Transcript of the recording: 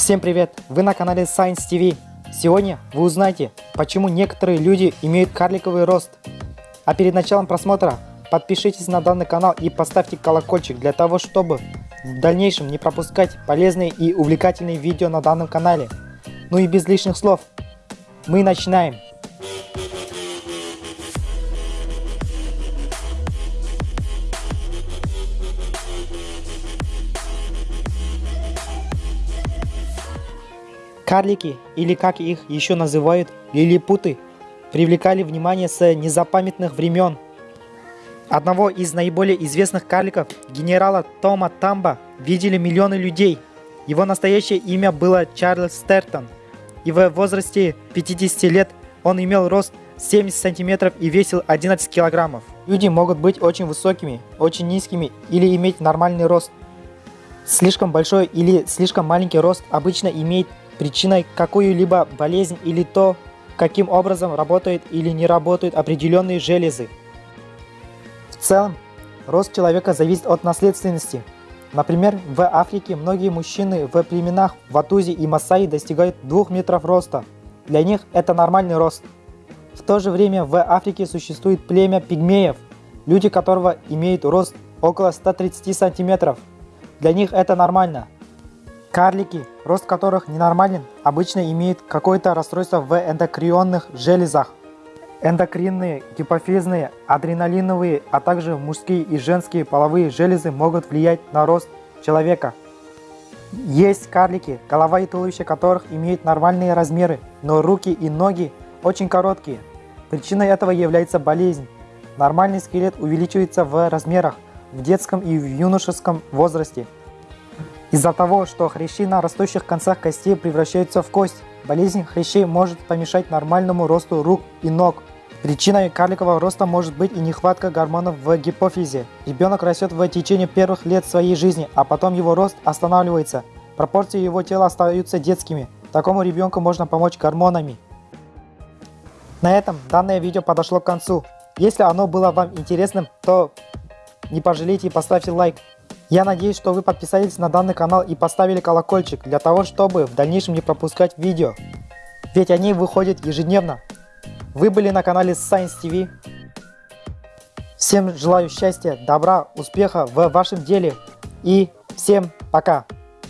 Всем привет! Вы на канале Science TV. Сегодня вы узнаете, почему некоторые люди имеют карликовый рост. А перед началом просмотра подпишитесь на данный канал и поставьте колокольчик для того, чтобы в дальнейшем не пропускать полезные и увлекательные видео на данном канале. Ну и без лишних слов, мы начинаем! Карлики, или как их еще называют, лилипуты, привлекали внимание с незапамятных времен. Одного из наиболее известных карликов, генерала Тома Тамба, видели миллионы людей. Его настоящее имя было Чарльз Стертон, и в возрасте 50 лет он имел рост 70 сантиметров и весил 11 килограммов. Люди могут быть очень высокими, очень низкими или иметь нормальный рост. Слишком большой или слишком маленький рост обычно имеет причиной какую-либо болезнь или то, каким образом работают или не работают определенные железы. В целом, рост человека зависит от наследственности. Например, в Африке многие мужчины в племенах Ватузи и Масаи достигают 2 метров роста. Для них это нормальный рост. В то же время в Африке существует племя пигмеев, люди которого имеют рост около 130 сантиметров. Для них это нормально. Карлики, рост которых ненормален, обычно имеют какое-то расстройство в эндокринных железах. Эндокринные, гипофизные, адреналиновые, а также мужские и женские половые железы могут влиять на рост человека. Есть карлики, голова и туловище которых имеют нормальные размеры, но руки и ноги очень короткие. Причиной этого является болезнь. Нормальный скелет увеличивается в размерах в детском и в юношеском возрасте. Из-за того, что хрящи на растущих концах костей превращаются в кость, болезнь хрящей может помешать нормальному росту рук и ног. Причиной карликового роста может быть и нехватка гормонов в гипофизе. Ребенок растет в течение первых лет своей жизни, а потом его рост останавливается. Пропорции его тела остаются детскими. Такому ребенку можно помочь гормонами. На этом данное видео подошло к концу. Если оно было вам интересным, то не пожалейте и поставьте лайк. Я надеюсь, что вы подписались на данный канал и поставили колокольчик для того, чтобы в дальнейшем не пропускать видео. Ведь они выходят ежедневно. Вы были на канале Science TV. Всем желаю счастья, добра, успеха в вашем деле и всем пока!